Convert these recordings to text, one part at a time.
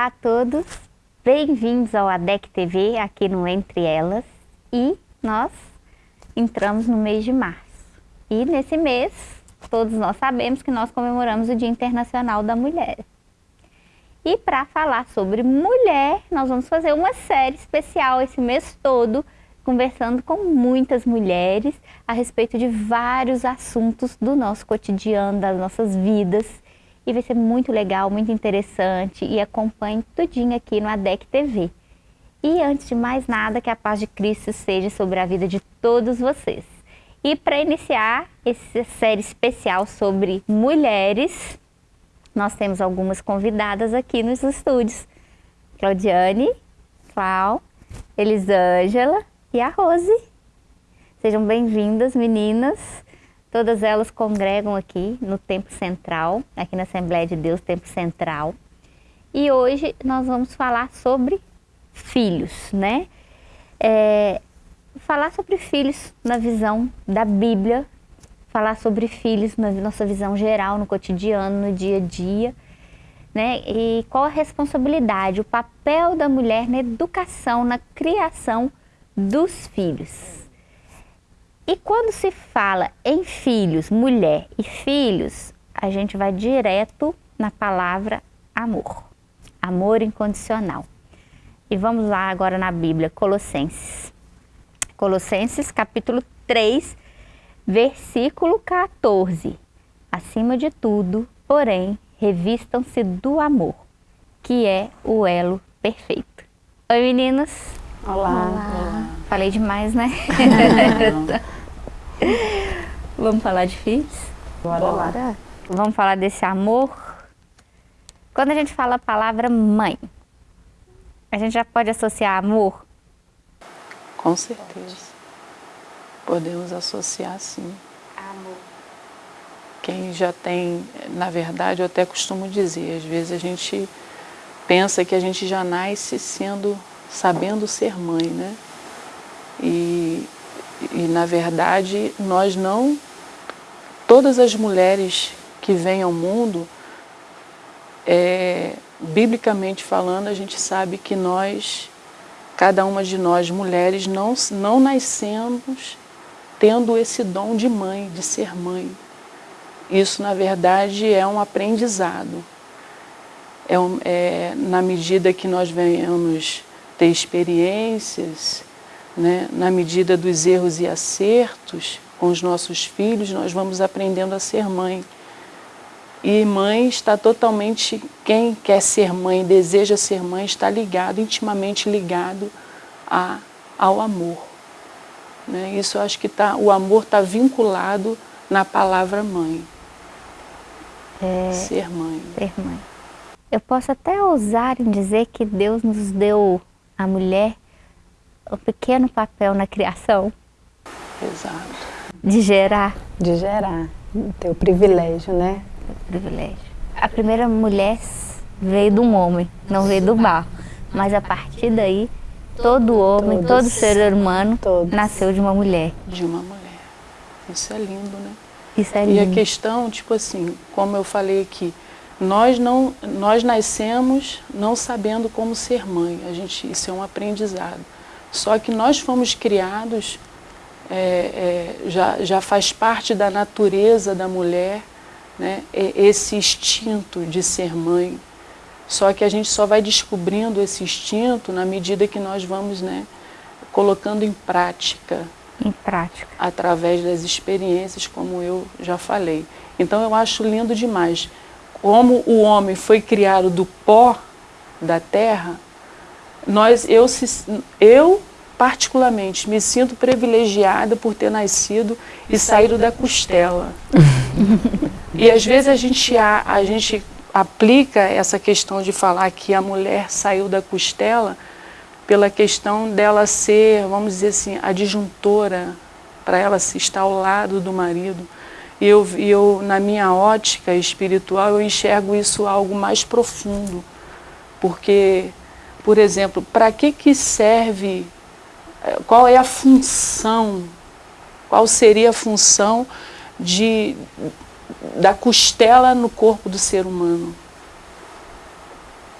Olá a todos, bem-vindos ao ADEC TV, aqui no Entre Elas. E nós entramos no mês de março. E nesse mês, todos nós sabemos que nós comemoramos o Dia Internacional da Mulher. E para falar sobre mulher, nós vamos fazer uma série especial esse mês todo, conversando com muitas mulheres a respeito de vários assuntos do nosso cotidiano, das nossas vidas. E vai ser muito legal, muito interessante e acompanhe tudinho aqui no ADEC TV. E antes de mais nada, que a paz de Cristo seja sobre a vida de todos vocês. E para iniciar essa série especial sobre mulheres, nós temos algumas convidadas aqui nos estúdios. Claudiane, Clau, Elisângela e a Rose. Sejam bem-vindas, meninas. Todas elas congregam aqui no Tempo Central, aqui na Assembleia de Deus, Tempo Central. E hoje nós vamos falar sobre filhos, né? É, falar sobre filhos na visão da Bíblia, falar sobre filhos na nossa visão geral, no cotidiano, no dia a dia, né? E qual a responsabilidade, o papel da mulher na educação, na criação dos filhos. E quando se fala em filhos, mulher e filhos, a gente vai direto na palavra amor. Amor incondicional. E vamos lá agora na Bíblia, Colossenses. Colossenses capítulo 3, versículo 14. Acima de tudo, porém, revistam-se do amor, que é o elo perfeito. Oi meninas. Olá. Olá. Falei demais, né? Vamos falar de filhos? Bora, Bora. Vamos falar desse amor? Quando a gente fala a palavra mãe, a gente já pode associar amor? Com certeza. Podemos associar sim. Amor. Quem já tem, na verdade, eu até costumo dizer, às vezes a gente pensa que a gente já nasce sendo, sabendo ser mãe, né? E e na verdade nós não, todas as mulheres que vêm ao mundo, é, biblicamente falando, a gente sabe que nós, cada uma de nós mulheres, não, não nascemos tendo esse dom de mãe, de ser mãe. Isso, na verdade, é um aprendizado. É, um, é na medida que nós venhamos ter experiências, né, na medida dos erros e acertos com os nossos filhos, nós vamos aprendendo a ser mãe. E mãe está totalmente, quem quer ser mãe, deseja ser mãe, está ligado, intimamente ligado a, ao amor. Né? Isso eu acho que tá, o amor está vinculado na palavra mãe. É, ser mãe. Ser mãe. Eu posso até ousar em dizer que Deus nos deu a mulher um pequeno papel na criação. Exato. De gerar. De gerar. Ter o privilégio, né? O privilégio. A primeira mulher veio de um homem, não veio do barro. Mas a partir daí, todo homem, Todos, todo ser humano todos. nasceu de uma mulher. De uma mulher. Isso é lindo, né? Isso é lindo. E a questão, tipo assim, como eu falei aqui, nós não nós nascemos não sabendo como ser mãe. A gente isso é um aprendizado. Só que nós fomos criados, é, é, já, já faz parte da natureza da mulher, né, esse instinto de ser mãe. Só que a gente só vai descobrindo esse instinto na medida que nós vamos né, colocando em prática. Em prática. Através das experiências, como eu já falei. Então eu acho lindo demais. Como o homem foi criado do pó da terra, nós, eu, eu particularmente me sinto privilegiada por ter nascido e saído da costela. e às vezes a gente, a, a gente aplica essa questão de falar que a mulher saiu da costela pela questão dela ser, vamos dizer assim, a disjuntora, para ela se estar ao lado do marido. E eu, eu, na minha ótica espiritual, eu enxergo isso algo mais profundo. Porque por exemplo, para que, que serve, eh, qual é a função, qual seria a função de, da costela no corpo do ser humano?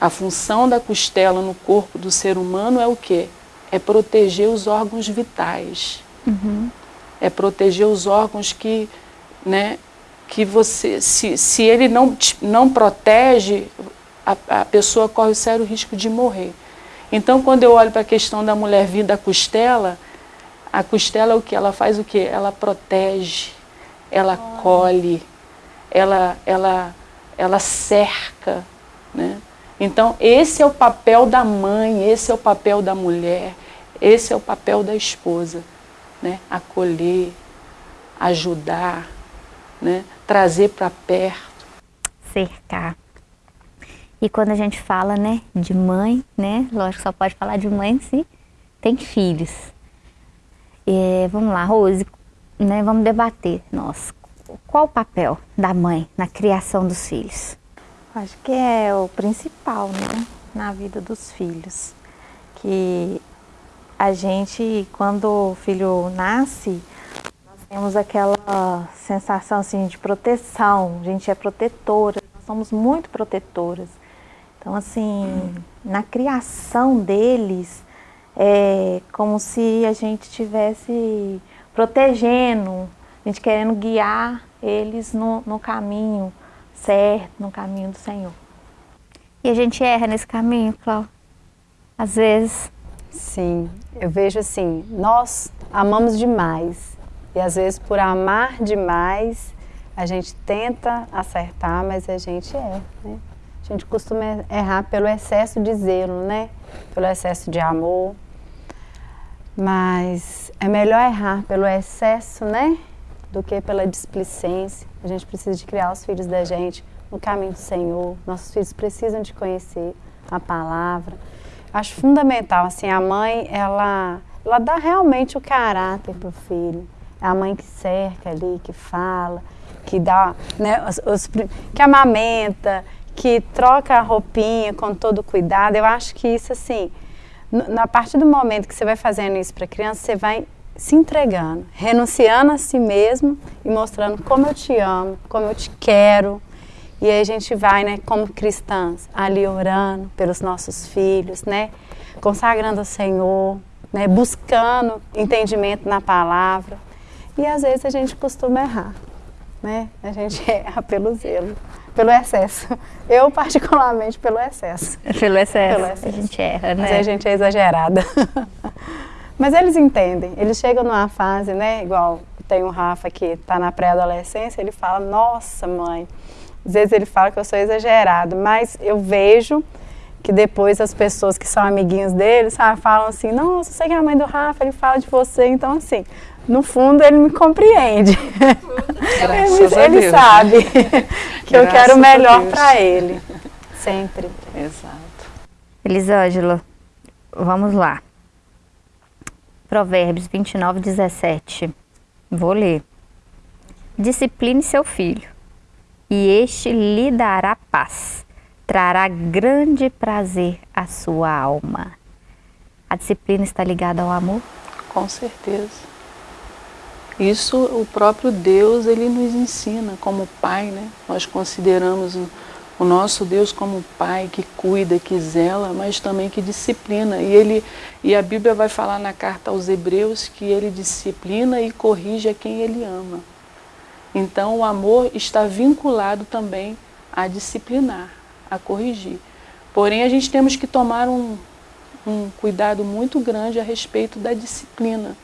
A função da costela no corpo do ser humano é o quê? É proteger os órgãos vitais. Uhum. É proteger os órgãos que, né, que você, se, se ele não, não protege, a, a pessoa corre o sério risco de morrer. Então, quando eu olho para a questão da mulher vir da costela, a costela o que? Ela faz o que? Ela protege, ela colhe, ela, ela, ela cerca. Né? Então, esse é o papel da mãe, esse é o papel da mulher, esse é o papel da esposa. Né? Acolher, ajudar, né? trazer para perto. Cercar. E quando a gente fala né, de mãe, né, lógico, só pode falar de mãe se tem filhos. É, vamos lá, Rose, né, vamos debater. Nossa, qual o papel da mãe na criação dos filhos? Acho que é o principal, né, na vida dos filhos. Que a gente, quando o filho nasce, nós temos aquela sensação assim de proteção, a gente é protetora, nós somos muito protetoras. Então, assim, na criação deles, é como se a gente estivesse protegendo, a gente querendo guiar eles no, no caminho certo, no caminho do Senhor. E a gente erra nesse caminho, Cláudia? Às vezes. Sim, eu vejo assim, nós amamos demais. E às vezes por amar demais, a gente tenta acertar, mas a gente erra, né? A gente costuma errar pelo excesso de zelo, né? Pelo excesso de amor. Mas é melhor errar pelo excesso, né? Do que pela displicência. A gente precisa de criar os filhos da gente no caminho do Senhor. Nossos filhos precisam de conhecer a palavra. Acho fundamental, assim, a mãe, ela, ela dá realmente o caráter para o filho. É a mãe que cerca ali, que fala, que dá, né, os, os, que amamenta, que troca a roupinha com todo cuidado. Eu acho que isso, assim, na partir do momento que você vai fazendo isso para criança, você vai se entregando, renunciando a si mesmo e mostrando como eu te amo, como eu te quero. E aí a gente vai, né, como cristãs, ali orando pelos nossos filhos, né, consagrando ao Senhor, né, buscando entendimento na palavra. E às vezes a gente costuma errar, né? A gente erra pelo zelo pelo excesso. Eu, particularmente, pelo excesso. Pelo excesso. Pelo excesso. A gente erra, né? Mas a gente é exagerada. Mas eles entendem. Eles chegam numa fase, né? Igual tem o Rafa que está na pré-adolescência, ele fala, nossa, mãe. Às vezes ele fala que eu sou exagerado, mas eu vejo que depois as pessoas que são amiguinhos dele, sabe, falam assim, nossa, você que é a mãe do Rafa, ele fala de você, então assim, no fundo ele me compreende. ele, ele sabe que eu quero o melhor para ele. Sempre. Exato. Elisângela, vamos lá. Provérbios 29, 17. Vou ler. Discipline seu filho, e este lhe dará paz, trará grande prazer à sua alma. A disciplina está ligada ao amor? Com certeza. Isso o próprio Deus ele nos ensina como pai, né? Nós consideramos o, nosso Deus como pai que cuida, que zela, mas também que disciplina. E ele e a Bíblia vai falar na carta aos Hebreus que ele disciplina e corrige a quem ele ama. Então o amor está vinculado também a disciplinar, a corrigir. Porém a gente temos que tomar um, um cuidado muito grande a respeito da disciplina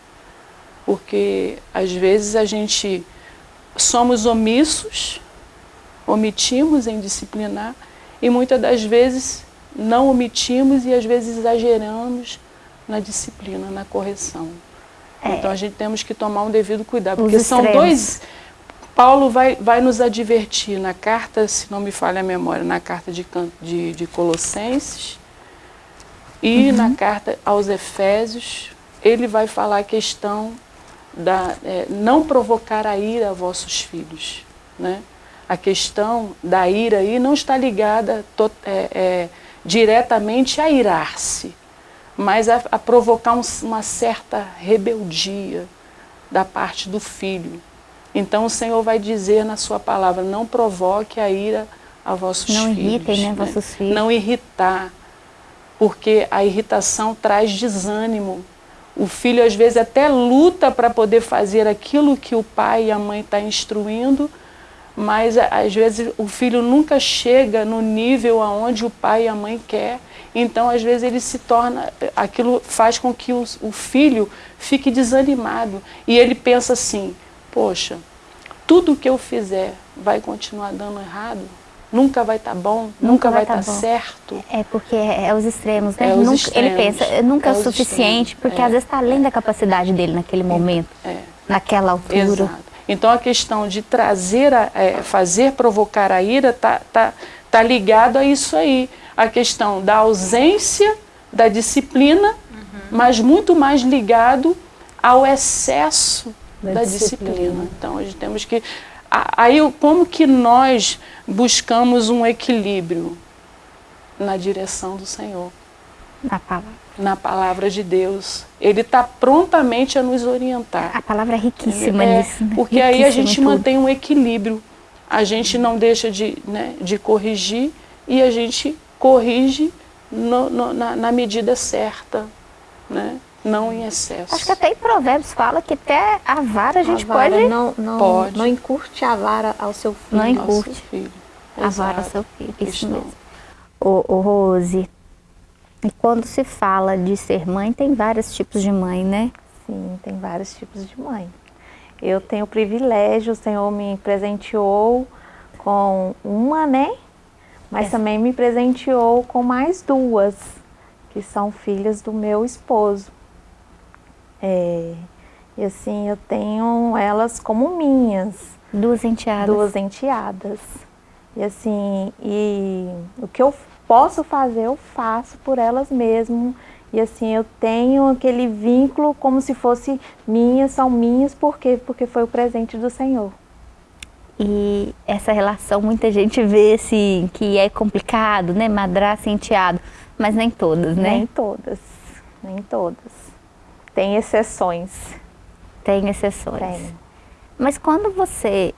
porque às vezes a gente somos omissos, omitimos em disciplinar e muitas das vezes não omitimos e às vezes exageramos na disciplina, na correção. É. Então a gente temos que tomar um devido cuidado, porque são dois. Paulo vai, vai nos advertir na carta, se não me falha a memória, na carta de, de, de Colossenses e uhum. na carta aos Efésios, ele vai falar a questão da, é, não provocar a ira a vossos filhos. Né? A questão da ira aí não está ligada to, é, é, diretamente a irar-se, mas a, a provocar um, uma certa rebeldia da parte do filho. Então o Senhor vai dizer na sua palavra, não provoque a ira a vossos não filhos. irritem, né, vossos filhos. Não irritar, porque a irritação traz desânimo. O filho às vezes até luta para poder fazer aquilo que o pai e a mãe estão tá instruindo, mas às vezes o filho nunca chega no nível aonde o pai e a mãe quer. Então, às vezes, ele se torna. Aquilo faz com que o, o filho fique desanimado. E ele pensa assim: poxa, tudo que eu fizer vai continuar dando errado? Nunca vai estar tá bom? Nunca, nunca vai estar tá tá certo? É porque é, é os extremos, né? É os nunca, extremos. Ele pensa, nunca é, é o suficiente, extremos. porque é, às vezes está além da capacidade dele naquele momento, naquela altura. Exato. Então a questão de trazer, a, fazer provocar a ira está tá, tá ligado a isso aí. A questão da ausência da disciplina, uhum. mas muito mais ligado ao excesso da, da disciplina. disciplina. Então a gente temos que Aí, como que nós buscamos um equilíbrio? Na direção do Senhor. Na palavra. Na palavra de Deus. Ele está prontamente a nos orientar. A palavra é riquíssima é, nisso. Né? Porque riquíssima aí a gente mantém um equilíbrio. A gente não deixa de, né, de corrigir e a gente corrige no, no, na, na medida certa. Né? Não em excesso. Acho que até em Provérbios fala que até a vara a gente a vara pode... Não, não, pode. não encurte a vara ao seu filho. Não encurte filho. a vara ao seu filho, isso mesmo. Ô, ô, Rose, e quando se fala de ser mãe, tem vários tipos de mãe, né? Sim, tem vários tipos de mãe. Eu tenho o privilégio, o Senhor me presenteou com uma, né? Mas é. também me presenteou com mais duas, que são filhas do meu esposo. É, e assim, eu tenho elas como minhas. Duas enteadas. Duas enteadas. E assim, e o que eu posso fazer, eu faço por elas mesmo. E assim, eu tenho aquele vínculo como se fosse minhas, são minhas, por quê? Porque foi o presente do Senhor. E essa relação, muita gente vê assim, que é complicado, né? Madraça e enteado, mas nem todas, né? Nem todas, nem todas. Tem exceções. Tem exceções. Tem. Mas quando você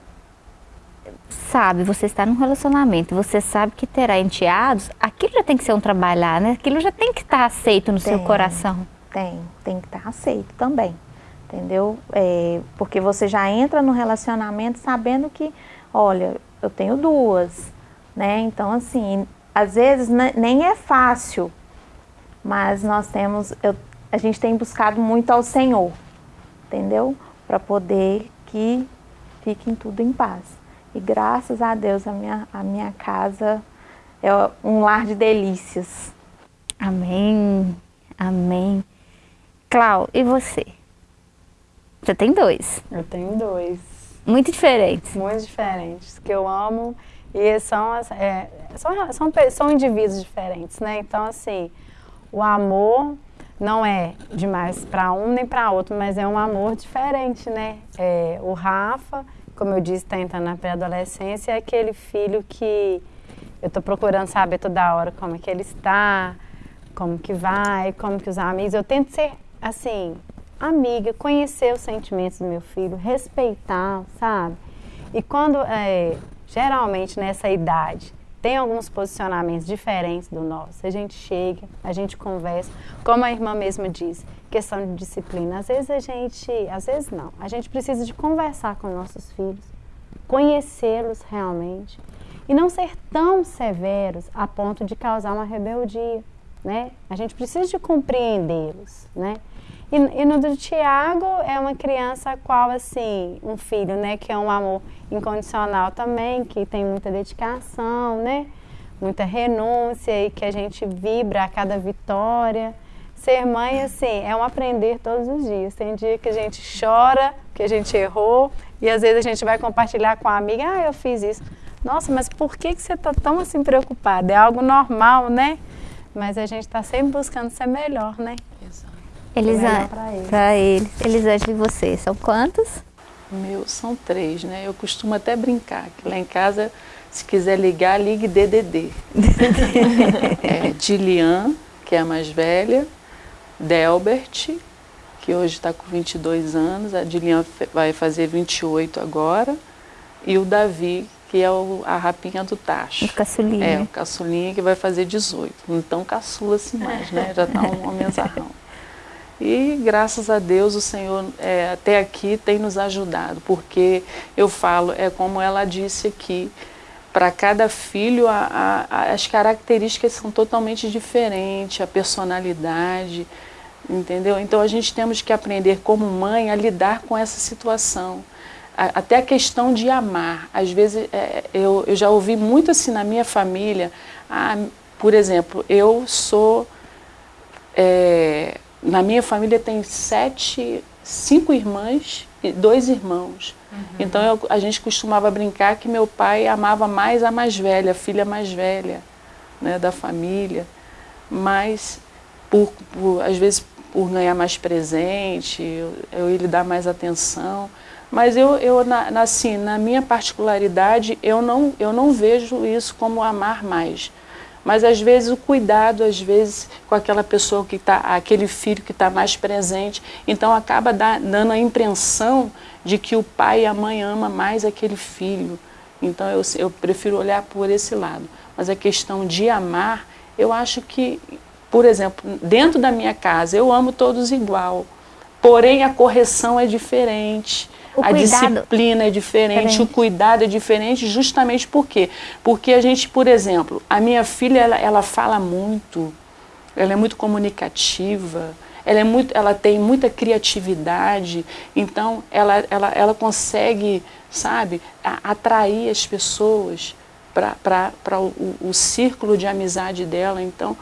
sabe, você está num relacionamento, você sabe que terá enteados, aquilo já tem que ser um trabalhar, né? Aquilo já tem que estar aceito no tem, seu coração. Tem, tem que estar aceito também, entendeu? É, porque você já entra no relacionamento sabendo que, olha, eu tenho duas, né? Então, assim, às vezes nem é fácil, mas nós temos, eu a gente tem buscado muito ao Senhor, entendeu? Para poder que fiquem tudo em paz. E graças a Deus a minha, a minha casa é um lar de delícias. Amém, amém. Clau, e você? Você tem dois? Eu tenho dois. Muito diferentes? Muito diferentes, que eu amo. E são, é, são, são, são indivíduos diferentes, né? Então, assim, o amor não é demais para um nem para outro, mas é um amor diferente, né? É, o Rafa, como eu disse, está entrando na pré-adolescência, é aquele filho que eu estou procurando saber toda hora como é que ele está, como que vai, como que os amigos. Eu tento ser, assim, amiga, conhecer os sentimentos do meu filho, respeitar, sabe? E quando, é, geralmente nessa idade, tem alguns posicionamentos diferentes do nosso. A gente chega, a gente conversa, como a irmã mesma diz, questão de disciplina. Às vezes a gente, às vezes não, a gente precisa de conversar com nossos filhos, conhecê-los realmente e não ser tão severos a ponto de causar uma rebeldia, né? A gente precisa de compreendê-los, né? E, e, no do Tiago é uma criança qual, assim, um filho, né, que é um amor incondicional também, que tem muita dedicação, né, muita renúncia e que a gente vibra a cada vitória. Ser mãe, assim, é um aprender todos os dias. Tem dia que a gente chora, que a gente errou, e às vezes a gente vai compartilhar com a amiga, ah, eu fiz isso. Nossa, mas por que, que você está tão assim preocupada? É algo normal, né? Mas a gente está sempre buscando ser melhor, né? Elisa, para eles. Elisângela e você, são quantos? Meus são três, né? Eu costumo até brincar que lá em casa, se quiser ligar, ligue DDD. é, Dilian, que é a mais velha, Delbert, que hoje está com 22 anos, a Dilian vai fazer 28 agora, e o Davi, que é o, a rapinha do tacho. O caçulinha. É, o caçulinha que vai fazer 18. Não tão caçula assim mais, né? Já está um homenzarrão. E graças a Deus o Senhor é, até aqui tem nos ajudado, porque eu falo, é como ela disse aqui, para cada filho a, a, as características são totalmente diferentes, a personalidade, entendeu? Então a gente temos que aprender como mãe a lidar com essa situação. Até a questão de amar. Às vezes é, eu, eu já ouvi muito assim na minha família, ah, por exemplo, eu sou... É, na minha família tem sete, cinco irmãs e dois irmãos. Uhum. Então eu, a gente costumava brincar que meu pai amava mais a mais velha, a filha mais velha né, da família. Mas, por, por, às vezes, por ganhar mais presente, eu, eu lhe dar mais atenção. Mas eu, eu na, na, assim, na minha particularidade, eu não, eu não vejo isso como amar mais. Mas às vezes o cuidado, às vezes com aquela pessoa que está, aquele filho que está mais presente, então acaba da, dando a impressão de que o pai e a mãe ama mais aquele filho. Então eu, eu prefiro olhar por esse lado. Mas a questão de amar, eu acho que, por exemplo, dentro da minha casa, eu amo todos igual. Porém, a correção é diferente o a disciplina é diferente, diferente, o cuidado é diferente, justamente por quê? Porque a gente, por exemplo, a minha filha, ela, ela fala muito, ela é muito comunicativa, ela, é muito, ela tem muita criatividade, então ela, ela, ela consegue, sabe, atrair as pessoas para o, o círculo de amizade dela, então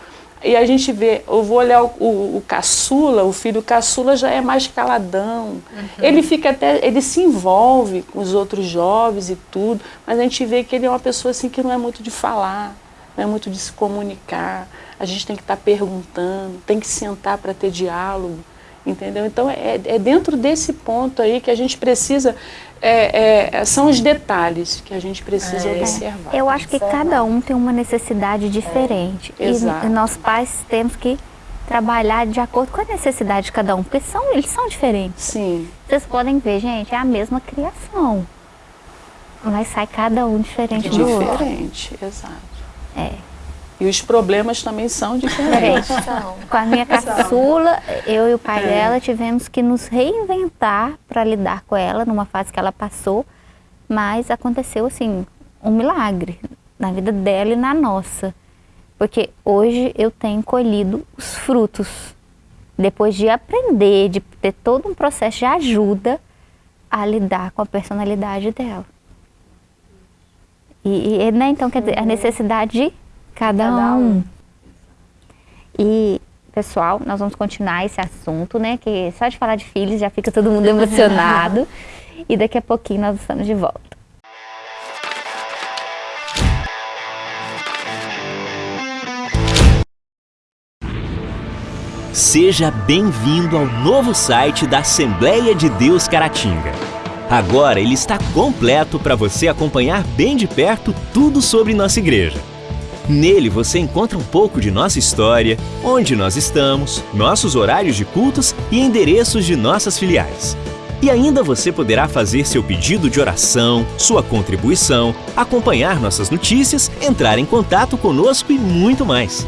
e a gente vê, eu vou olhar o, o, o caçula, o filho caçula já é mais caladão. Uhum. Ele fica até, ele se envolve com os outros jovens e tudo, mas a gente vê que ele é uma pessoa assim que não é muito de falar, não é muito de se comunicar. A gente tem que estar tá perguntando, tem que sentar para ter diálogo, entendeu? Então é, é dentro desse ponto aí que a gente precisa é, é, são os detalhes que a gente precisa é. observar. Eu acho que cada um tem uma necessidade diferente. É. E nós pais temos que trabalhar de acordo com a necessidade de cada um, porque são, eles são diferentes. Sim. Vocês podem ver, gente, é a mesma criação. Mas sai cada um diferente do outro. Diferente, exato. É. E os problemas também são diferentes. Com a minha caçula, eu e o pai é. dela tivemos que nos reinventar para lidar com ela numa fase que ela passou, mas aconteceu assim, um milagre na vida dela e na nossa. Porque hoje eu tenho colhido os frutos. Depois de aprender, de ter todo um processo de ajuda a lidar com a personalidade dela. E, e né, então, quer dizer, a necessidade de Cada, Cada um. um. E, pessoal, nós vamos continuar esse assunto, né? Que só de falar de filhos já fica todo mundo emocionado. e daqui a pouquinho nós estamos de volta. Seja bem-vindo ao novo site da Assembleia de Deus Caratinga. Agora ele está completo para você acompanhar bem de perto tudo sobre nossa igreja. Nele você encontra um pouco de nossa história, onde nós estamos, nossos horários de cultos e endereços de nossas filiais. E ainda você poderá fazer seu pedido de oração, sua contribuição, acompanhar nossas notícias, entrar em contato conosco e muito mais.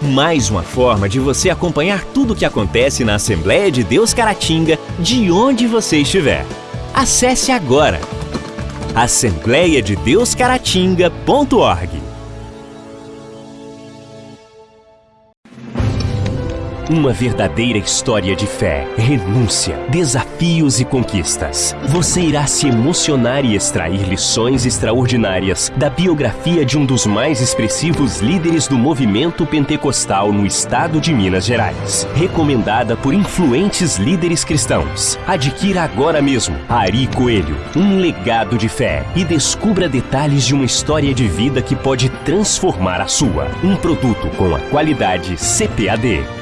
Mais uma forma de você acompanhar tudo o que acontece na Assembleia de Deus Caratinga, de onde você estiver. Acesse agora assembleiadedeuscaratinga.org Uma verdadeira história de fé, renúncia, desafios e conquistas. Você irá se emocionar e extrair lições extraordinárias da biografia de um dos mais expressivos líderes do movimento pentecostal no estado de Minas Gerais. Recomendada por influentes líderes cristãos. Adquira agora mesmo Ari Coelho, um legado de fé e descubra detalhes de uma história de vida que pode transformar a sua. Um produto com a qualidade CPAD.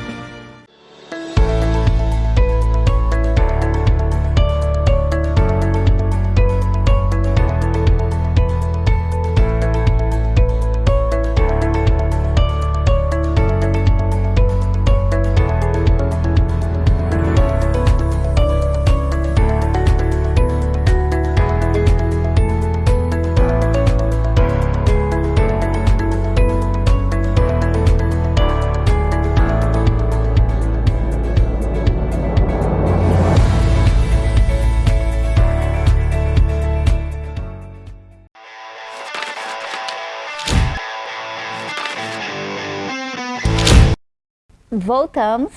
Voltamos,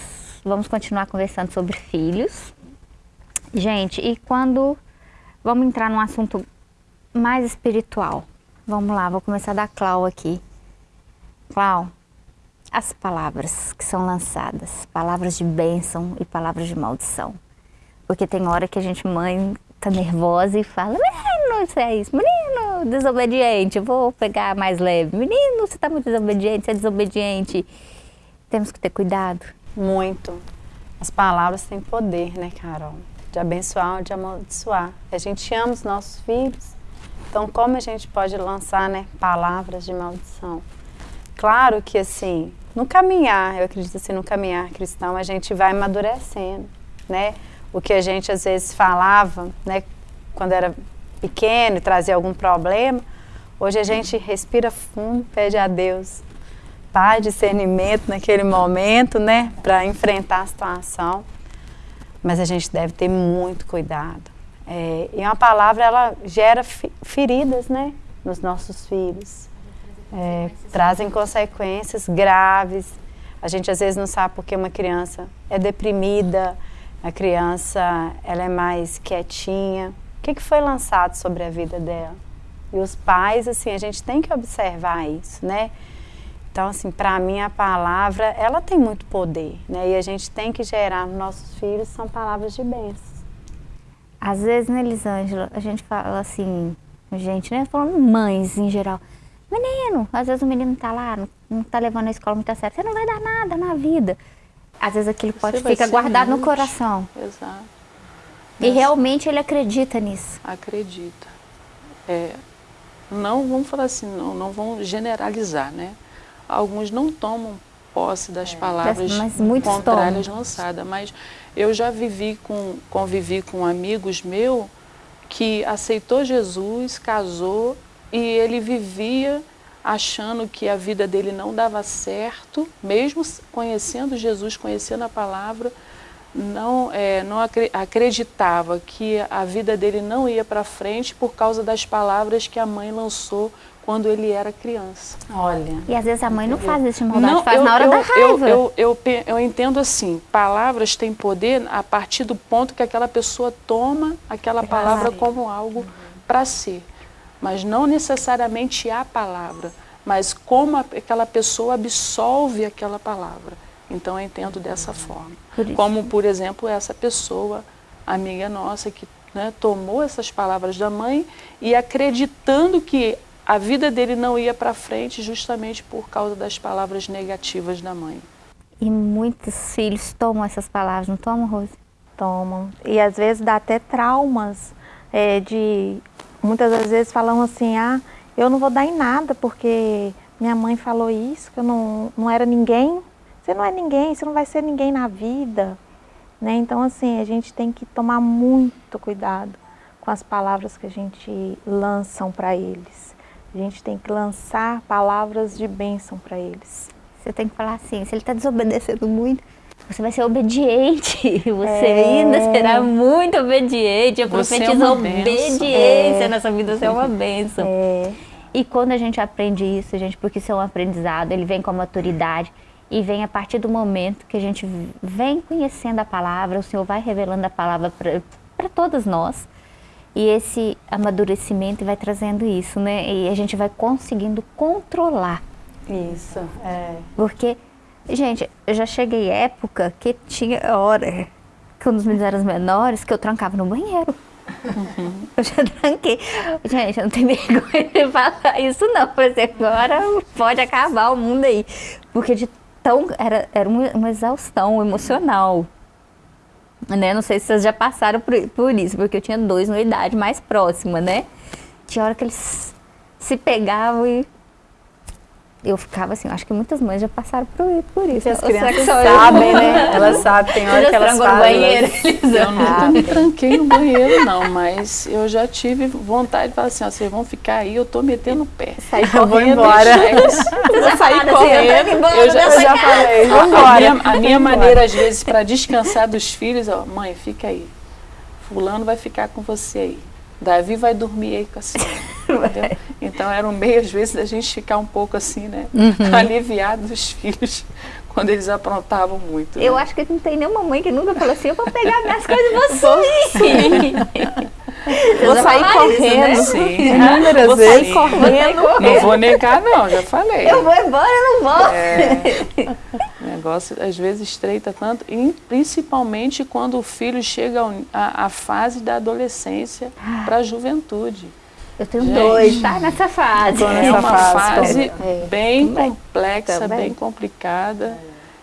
vamos continuar conversando sobre filhos. Gente, e quando vamos entrar num assunto mais espiritual. Vamos lá, vou começar da Clau aqui. Clau, as palavras que são lançadas, palavras de bênção e palavras de maldição. Porque tem hora que a gente, mãe, tá nervosa e fala, menino, isso é isso, menino, desobediente, vou pegar mais leve. Menino, você tá muito desobediente, você é desobediente. Temos que ter cuidado. Muito. As palavras têm poder, né, Carol? De abençoar ou de amaldiçoar. A gente ama os nossos filhos, então como a gente pode lançar, né, palavras de maldição? Claro que assim, no caminhar, eu acredito assim, no caminhar cristão, a gente vai amadurecendo, né? O que a gente às vezes falava, né, quando era pequeno trazia algum problema, hoje a gente respira fundo, pede a Deus paz, discernimento naquele momento, né, para enfrentar a situação. Mas a gente deve ter muito cuidado. É, e uma palavra, ela gera feridas, né, nos nossos filhos é, trazem consequências graves. A gente às vezes não sabe porque uma criança é deprimida, a criança ela é mais quietinha. O que, que foi lançado sobre a vida dela? E os pais, assim, a gente tem que observar isso, né? Então, assim, para mim a palavra, ela tem muito poder, né? E a gente tem que gerar nos nossos filhos são palavras de bênção. Às vezes, né, Elisângela, a gente fala assim, gente, né? Falando mães em geral. Menino, às vezes o menino tá lá, não, não tá levando a escola muito a sério, você não vai dar nada na vida. Às vezes aquilo pode ficar guardado no coração. Exato. E Mas, realmente ele acredita nisso. Acredita. É, não vamos falar assim, não, não vão generalizar, né? Alguns não tomam posse das é, palavras mas contrárias tomam. lançadas, mas eu já vivi com, convivi com amigos meus que aceitou Jesus, casou e ele vivia achando que a vida dele não dava certo, mesmo conhecendo Jesus, conhecendo a palavra, não, é, não acreditava que a vida dele não ia para frente por causa das palavras que a mãe lançou quando ele era criança. Olha. E às vezes a mãe não faz isso de maldade, não, faz eu, na hora eu, da raiva. Eu, eu, eu, eu entendo assim, palavras têm poder a partir do ponto que aquela pessoa toma aquela palavra como algo para ser mas não necessariamente a palavra, mas como aquela pessoa absolve aquela palavra. Então eu entendo dessa forma. Por como, por exemplo, essa pessoa, amiga nossa, que né, tomou essas palavras da mãe e acreditando que a vida dele não ia para frente justamente por causa das palavras negativas da mãe. E muitos filhos tomam essas palavras, não tomam, Rose? Tomam. E às vezes dá até traumas é, de muitas das vezes falam assim, ah, eu não vou dar em nada porque minha mãe falou isso, que eu não, não era ninguém. Você não é ninguém, você não vai ser ninguém na vida. Né? Então, assim, a gente tem que tomar muito cuidado com as palavras que a gente lançam para eles. A gente tem que lançar palavras de bênção para eles. Você tem que falar assim, se ele está desobedecendo muito, você vai ser obediente. Você é. ainda será muito obediente. Eu profetizo é obediência é. nessa vida, você é uma bênção. É. E quando a gente aprende isso, gente, porque isso é um aprendizado, ele vem com a maturidade e vem a partir do momento que a gente vem conhecendo a palavra, o Senhor vai revelando a palavra para todos nós. E esse amadurecimento vai trazendo isso, né? E a gente vai conseguindo controlar. Isso, é. Porque Gente, eu já cheguei época que tinha hora, quando os meninos eram menores, que eu trancava no banheiro. Uhum. Eu já tranquei. Gente, eu não tenho vergonha de falar isso não, mas agora pode acabar o mundo aí. Porque de tão, era, era uma, uma exaustão emocional. Né? Não sei se vocês já passaram por, por isso, porque eu tinha dois na idade mais próxima, né? Tinha hora que eles se pegavam e eu ficava assim, acho que muitas mães já passaram por, por isso. as crianças sabem, né? Elas sabem, tem hora que elas fazem. banheiro, eu nunca me tranquei no banheiro, não, mas eu já tive vontade de falar assim, ó, vocês vão ficar aí, eu tô metendo o pé. Sai correndo, vou embora. Vou sair correndo. eu já, eu já falei, vou embora. A minha, a minha maneira, às vezes, para descansar dos filhos, ó, mãe, fica aí. Fulano vai ficar com você aí. Davi vai dormir aí com a senhora. Então era um meio, às vezes, da gente ficar um pouco assim, né? Uhum. Aliviado dos filhos quando eles aprontavam muito. Eu né? acho que não tem nenhuma mãe que nunca falou assim, eu vou pegar minhas coisas e vou sumir. Vou já sair isso, correndo. né? Sim. Inúmeras Vou vezes. sair correndo. Não vou negar, não, já falei. Eu vou embora, eu não vou. É, negócio às vezes estreita tanto, e principalmente quando o filho chega à à fase da adolescência para a juventude. Eu tenho Gente. dois, tá? Nessa fase. Tô É uma fase fase também. bem Também. complexa, Também. bem complicada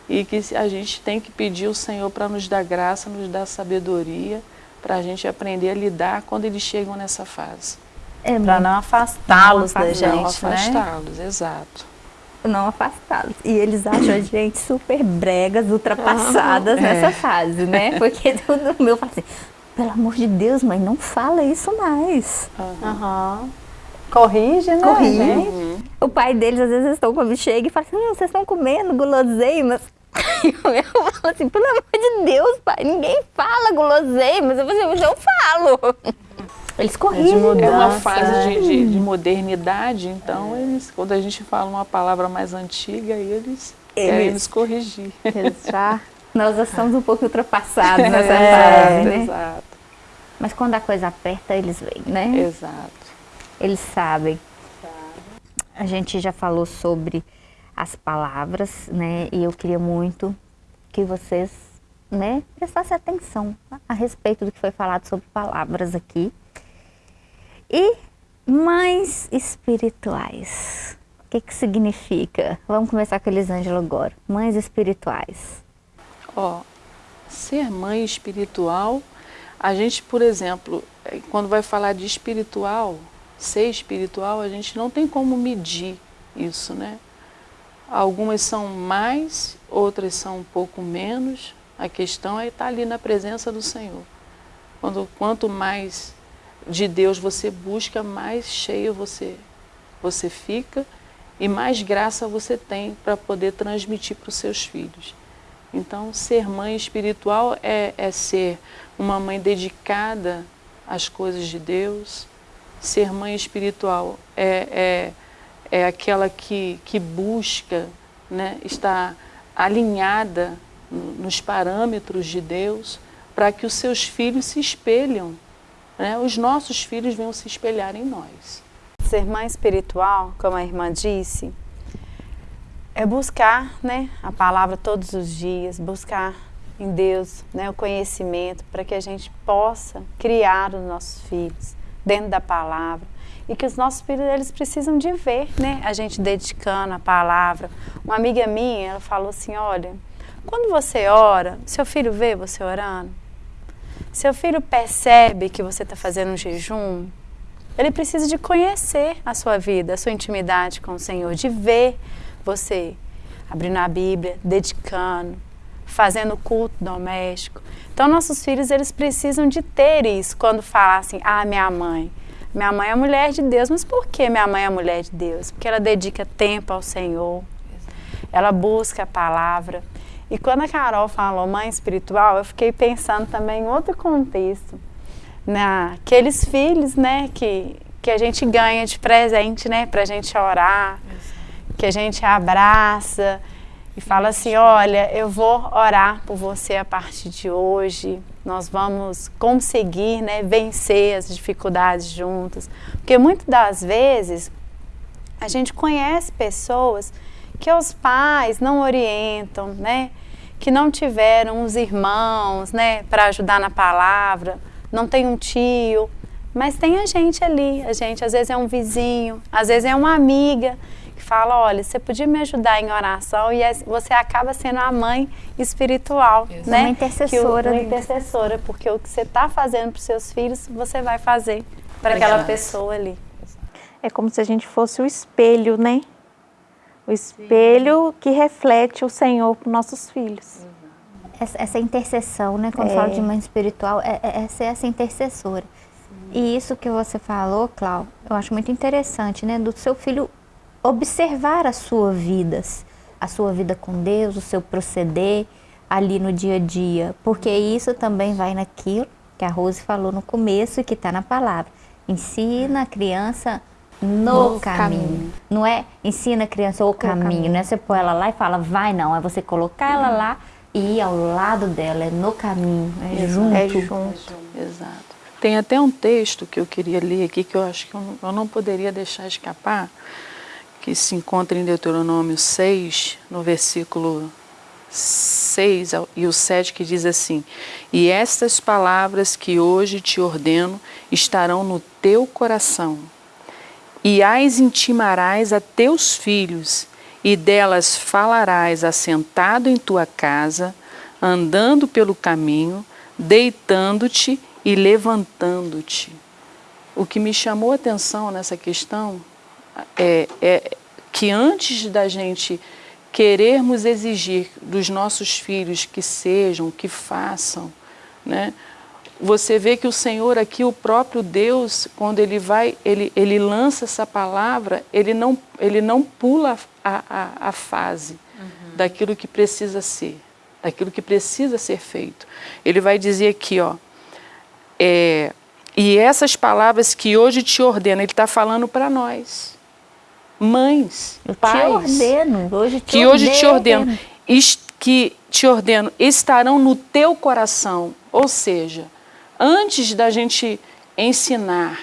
e que a gente tem que pedir ao Senhor para nos dar graça, nos dar sabedoria, para a gente aprender a lidar quando eles chegam nessa fase. É Para não afastá-los da Não Não gente, né? afastá-los, exato. Não afastá-los. E eles acham a gente super bregas, ultrapassadas É. nessa fase, né? Porque o meu fala assim, pelo amor de Deus, mãe, não fala isso mais. Aham. Corrige, né? Corrige. gente? O pai deles, às vezes, estão quando chega e fala assim, não, vocês estão comendo guloseimas. E o meu fala assim, pelo amor de Deus, pai, ninguém fala guloseimas. Eu falo assim, eu falo. Eles corrigem. mudança. É uma Nossa. fase de, de- de modernidade, então eles, quando a gente fala uma palavra mais antiga, eles, querem Eles- nos corrigir. Eles já Nós já estamos um pouco ultrapassados nessa É, fase, né? Exato, Mas quando a coisa aperta, eles vêm, né? exato. Eles sabem. A gente já falou sobre as palavras, né? E eu queria muito que vocês, né, prestassem atenção a respeito do que foi falado sobre palavras aqui. E mães espirituais. O que que significa? Vamos começar com Elisângela agora. Mães espirituais. Ó, ser mãe espiritual, a gente, por exemplo, eh, quando vai falar de espiritual, ser espiritual, a gente não tem como medir isso, né? Algumas são mais, outras são um pouco menos. A questão é estar ali na presença do Senhor. Quando, quanto mais de Deus você busca, mais cheio você, você fica e mais graça você tem para poder transmitir para os seus filhos. Então, ser mãe espiritual é, é ser uma mãe dedicada às coisas de Deus. Ser mãe espiritual é, é, é aquela que, que busca né, estar alinhada no- nos parâmetros de Deus para que os seus filhos se espelham, né, os nossos filhos venham se espelhar em nós. Ser mãe espiritual, como a irmã disse, é buscar né, a palavra todos os dias, buscar em Deus né, o conhecimento para que a gente possa criar os nossos filhos dentro da palavra e que os nossos filhos eles precisam de ver né, a gente dedicando a palavra. Uma amiga minha, ela falou assim, olha, quando você ora, seu filho vê você orando? Seu filho percebe que você está fazendo um jejum? Ele precisa de conhecer a sua vida, a sua intimidade com o Senhor, de ver você abrindo a Bíblia, dedicando, fazendo culto doméstico. Então, nossos filhos, eles precisam de ter isso quando falar assim, ah, minha mãe. Minha mãe é mulher de Deus, mas por que minha mãe é mulher de Deus? Porque ela dedica tempo ao Senhor, ela busca a palavra. E quando a Carol falou mãe espiritual, eu fiquei pensando também em outro contexto naqueles filhos, né, que, que a gente ganha de presente, né, pra gente orar, que a gente abraça e fala assim, olha, eu vou orar por você a partir de hoje, nós vamos conseguir, né, vencer as dificuldades juntas, porque muitas das vezes a gente conhece pessoas que os pais não orientam, né, que não tiveram os irmãos, né, para ajudar na palavra, não tem um tio, mas tem a gente ali. A gente às vezes é um vizinho, às vezes é uma amiga que fala, olha, você podia me ajudar em oração e você acaba sendo a mãe espiritual, né? Uma intercessora. O, uma intercessora, porque o que você está fazendo para os seus filhos, você vai fazer para aquela pessoa ali. É como se a gente fosse o espelho, né? O espelho que reflete o Senhor para nossos filhos. essa, essa intercessão, né? Quando É. fala de mãe espiritual, é, é, é ser essa intercessora. E isso que você falou, Clau, eu acho muito interessante, né? Do seu filho observar a sua vida, a sua vida com Deus, o seu proceder ali no dia a dia. Porque isso também vai naquilo que a Rose falou no começo e que está na palavra. Ensina a criança no, No caminho. caminho. Não é ensina a criança o caminho, caminho. não é você pôr ela lá e fala vai não, é você colocar ela lá e ir ao lado dela, é no caminho, é junto. É junto. Exato. Tem até um texto que eu queria ler aqui que eu acho que eu não, poderia deixar escapar, que se encontra em Deuteronômio 6, no versículo 6 ao- e o 7, que diz assim: E estas palavras que hoje te ordeno estarão no teu coração, e as intimarás a teus filhos, e delas falarás assentado em tua casa, andando pelo caminho, deitando-te e levantando-te. O que me chamou a atenção nessa questão é, é que antes da gente querermos exigir dos nossos filhos que sejam, que façam, né? Você vê que o Senhor aqui, o próprio Deus, quando ele vai, ele, ele lança essa palavra, ele não, ele não pula a, a, a fase daquilo que precisa ser, daquilo que precisa ser feito. Ele vai dizer aqui, ó, é, e essas palavras que hoje te ordeno, ele está falando para nós, mães, Eu te pais, ordeno, hoje te que hoje te ordeno, que te ordeno, estarão no teu coração. Ou seja, antes da gente ensinar,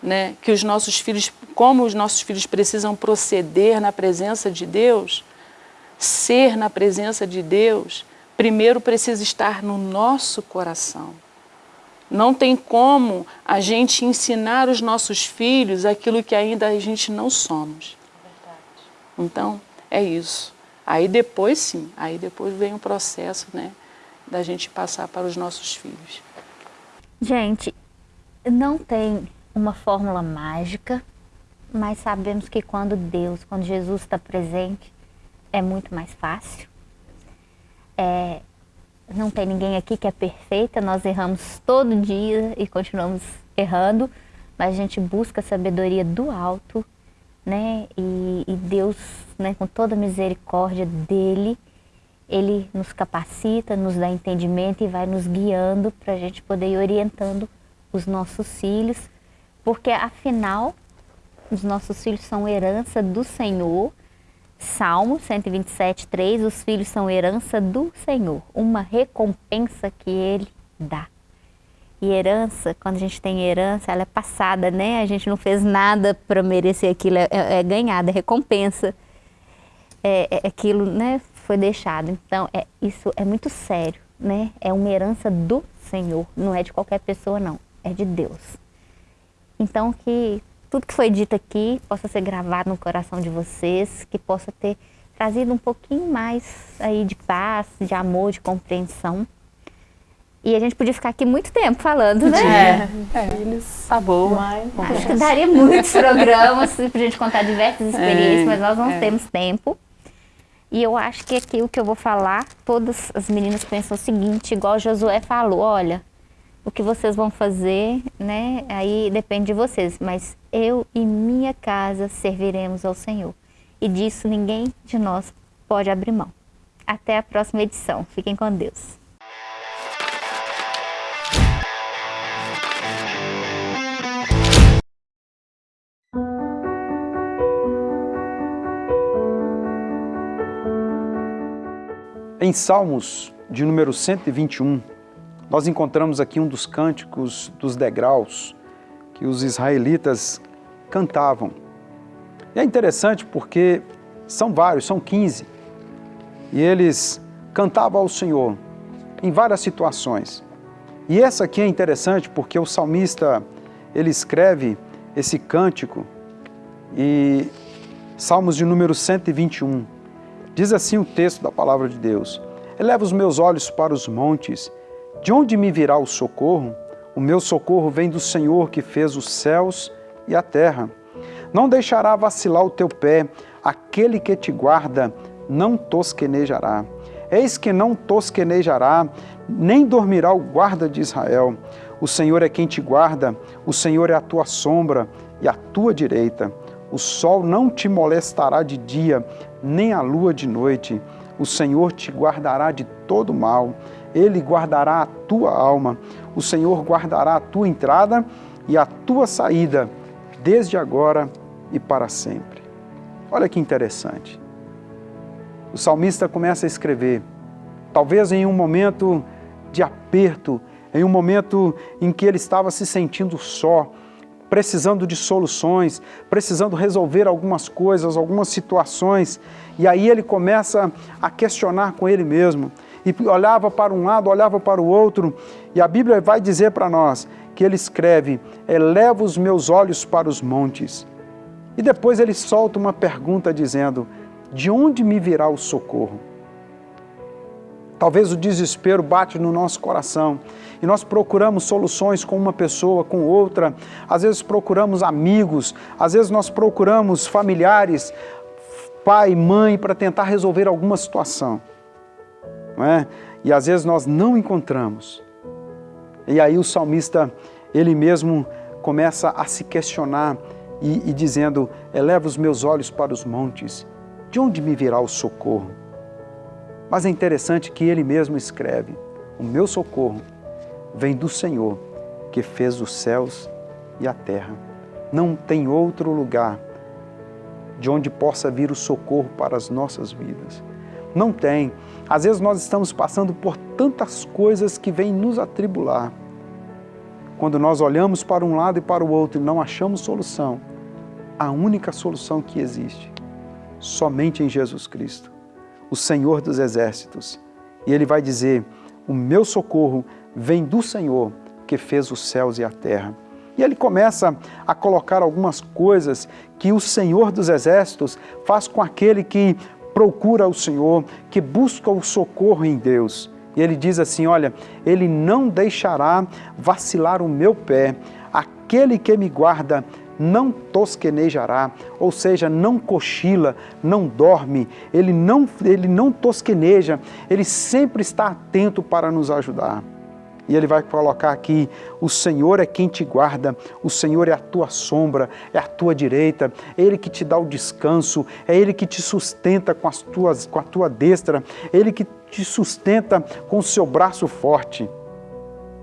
né, que os nossos filhos, como os nossos filhos precisam proceder na presença de Deus, ser na presença de Deus, primeiro precisa estar no nosso coração. Não tem como a gente ensinar os nossos filhos aquilo que ainda a gente não somos. Então, é isso. Aí depois sim, aí depois vem o processo, né, da gente passar para os nossos filhos. Gente, não tem uma fórmula mágica, mas sabemos que quando Deus, quando Jesus está presente, é muito mais fácil. É, não tem ninguém aqui que é perfeita, nós erramos todo dia e continuamos errando, mas a gente busca a sabedoria do alto, né? E, e Deus, né, com toda a misericórdia dele, ele nos capacita, nos dá entendimento e vai nos guiando para a gente poder ir orientando os nossos filhos, porque afinal os nossos filhos são herança do Senhor. Salmo 127, 3, os filhos são herança do Senhor, uma recompensa que Ele dá. E herança, quando a gente tem herança, ela é passada, né? A gente não fez nada para merecer aquilo, é, é ganhada, é recompensa. É, é aquilo, né? Foi deixado. Então, é, isso é muito sério, né? É uma herança do Senhor, não é de qualquer pessoa, não. É de Deus. Então, que tudo que foi dito aqui possa ser gravado no coração de vocês, que possa ter trazido um pouquinho mais aí de paz, de amor, de compreensão. E a gente podia ficar aqui muito tempo falando, né? Filhos, Tá bom. mãe, Acho que daria muitos programas pra gente contar diversas experiências, É, mas nós não é. temos tempo. E eu acho que aqui o que eu vou falar, todas as meninas pensam o seguinte, igual Josué falou, olha, o que vocês vão fazer, né? Aí depende de vocês, mas eu e minha casa serviremos ao Senhor. E disso ninguém de nós pode abrir mão. Até a próxima edição. Fiquem com Deus. Em Salmos de número 121, nós encontramos aqui um dos cânticos dos degraus que os israelitas cantavam. E é interessante porque são vários, são 15. E eles cantavam ao Senhor em várias situações. E essa aqui é interessante porque o salmista, ele escreve esse cântico e Salmos de número 121. Diz assim o texto da palavra de Deus: Eleva os meus olhos para os montes, de onde me virá o socorro? O meu socorro vem do Senhor que fez os céus e a terra. Não deixará vacilar o teu pé, aquele que te guarda não tosquenejará. Eis que não tosquenejará, nem dormirá o guarda de Israel. O Senhor é quem te guarda, o Senhor é a tua sombra e a tua direita. O sol não te molestará de dia, nem a lua de noite. O Senhor te guardará de todo mal. Ele guardará a tua alma. O Senhor guardará a tua entrada e a tua saída, desde agora e para sempre. Olha que interessante. O salmista começa a escrever, talvez em um momento de aperto, em um momento em que ele estava se sentindo só, precisando de soluções, precisando resolver algumas coisas, algumas situações, e aí ele começa a questionar com ele mesmo, e olhava para um lado, olhava para o outro, e a Bíblia vai dizer para nós que ele escreve, eleva os meus olhos para os montes. E depois ele solta uma pergunta dizendo, de onde me virá o socorro? Talvez o desespero bate no nosso coração e nós procuramos soluções com uma pessoa, com outra, às vezes procuramos amigos, às vezes nós procuramos familiares, pai, mãe, para tentar resolver alguma situação. Não é? E às vezes nós não encontramos. E aí o salmista, ele mesmo começa a se questionar e, e dizendo, eleva os meus olhos para os montes, de onde me virá o socorro? Mas é interessante que ele mesmo escreve, o meu socorro vem do Senhor, que fez os céus e a terra. Não tem outro lugar de onde possa vir o socorro para as nossas vidas. Não tem. Às vezes nós estamos passando por tantas coisas que vêm nos atribular. Quando nós olhamos para um lado e para o outro e não achamos solução, a única solução que existe, somente em Jesus Cristo, o Senhor dos Exércitos. E Ele vai dizer, o meu socorro vem do Senhor que fez os céus e a terra. E ele começa a colocar algumas coisas que o Senhor dos Exércitos faz com aquele que procura o Senhor, que busca o socorro em Deus. E ele diz assim, olha, ele não deixará vacilar o meu pé, aquele que me guarda não tosquenejará, ou seja, não cochila, não dorme, ele não, ele não tosqueneja, ele sempre está atento para nos ajudar. E ele vai colocar aqui: o Senhor é quem te guarda, o Senhor é a tua sombra, é a tua direita, é Ele que te dá o descanso, é Ele que te sustenta com, as tuas, com a tua destra, é Ele que te sustenta com o seu braço forte.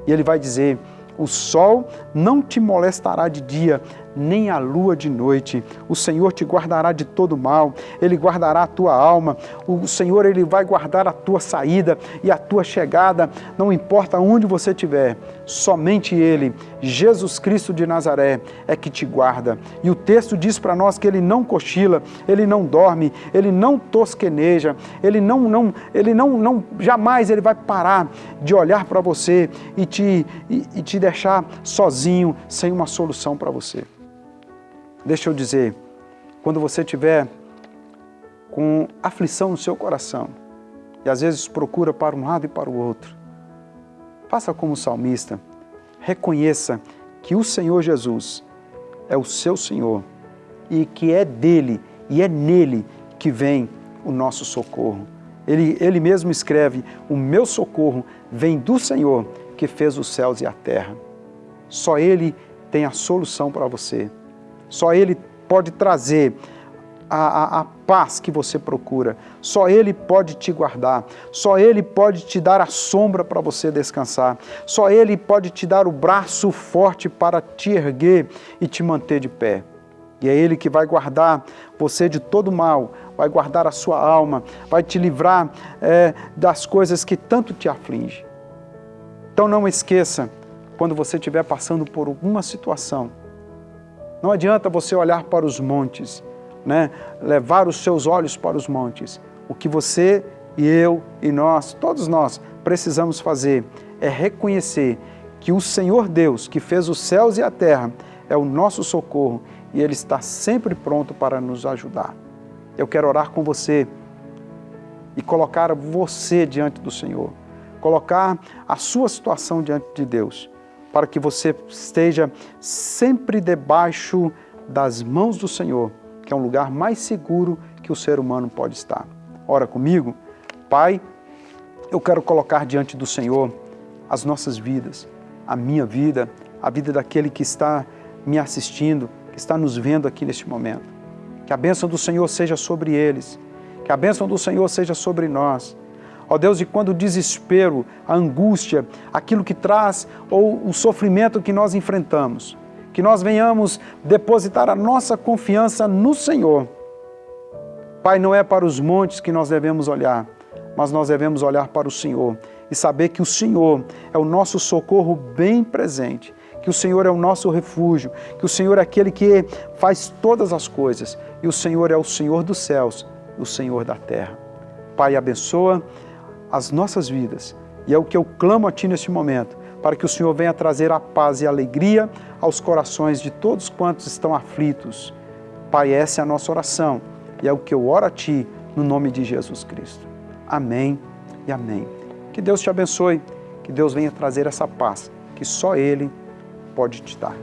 E ele vai dizer: o sol não te molestará de dia, nem a lua de noite. O Senhor te guardará de todo mal, Ele guardará a tua alma. O Senhor, Ele vai guardar a tua saída e a tua chegada, não importa onde você estiver. Somente Ele, Jesus Cristo de Nazaré, é que te guarda. E o texto diz para nós que Ele não cochila, Ele não dorme, Ele não tosqueneja, Ele não, não, Ele não, não jamais Ele vai parar de olhar para você e te, e, e te deixar sozinho, sem uma solução para você. Deixa eu dizer, quando você tiver com aflição no seu coração e às vezes procura para um lado e para o outro, faça como o salmista, reconheça que o Senhor Jesus é o seu Senhor e que é dele e é nele que vem o nosso socorro. Ele, ele mesmo escreve, o meu socorro vem do Senhor que fez os céus e a terra. Só Ele tem a solução para você. Só Ele pode trazer a, a, a, paz que você procura. Só Ele pode te guardar. Só Ele pode te dar a sombra para você descansar. Só Ele pode te dar o braço forte para te erguer e te manter de pé. E é Ele que vai guardar você de todo mal, vai guardar a sua alma, vai te livrar é, das coisas que tanto te afligem. Então não esqueça, quando você estiver passando por alguma situação, não adianta você olhar para os montes, né? levar os seus olhos para os montes. O que você e eu e nós, todos nós, precisamos fazer é reconhecer que o Senhor Deus, que fez os céus e a terra, é o nosso socorro e Ele está sempre pronto para nos ajudar. Eu quero orar com você e colocar você diante do Senhor, colocar a sua situação diante de Deus para que você esteja sempre debaixo das mãos do Senhor, que é um lugar mais seguro que o ser humano pode estar. Ora comigo, Pai, eu quero colocar diante do Senhor as nossas vidas, a minha vida, a vida daquele que está me assistindo, que está nos vendo aqui neste momento. Que a bênção do Senhor seja sobre eles, que a bênção do Senhor seja sobre nós, Ó Deus, e quando o desespero, a angústia, aquilo que traz ou o sofrimento que nós enfrentamos, que nós venhamos depositar a nossa confiança no Senhor. Pai, não é para os montes que nós devemos olhar, mas nós devemos olhar para o Senhor e saber que o Senhor é o nosso socorro bem presente, que o Senhor é o nosso refúgio, que o Senhor é aquele que faz todas as coisas e o Senhor é o Senhor dos céus, o Senhor da terra. Pai, abençoa as nossas vidas e é o que eu clamo a Ti neste momento, para que o Senhor venha trazer a paz e a alegria aos corações de todos quantos estão aflitos. Pai, essa é a nossa oração e é o que eu oro a Ti no nome de Jesus Cristo. Amém e amém. Que Deus te abençoe, que Deus venha trazer essa paz que só Ele pode te dar.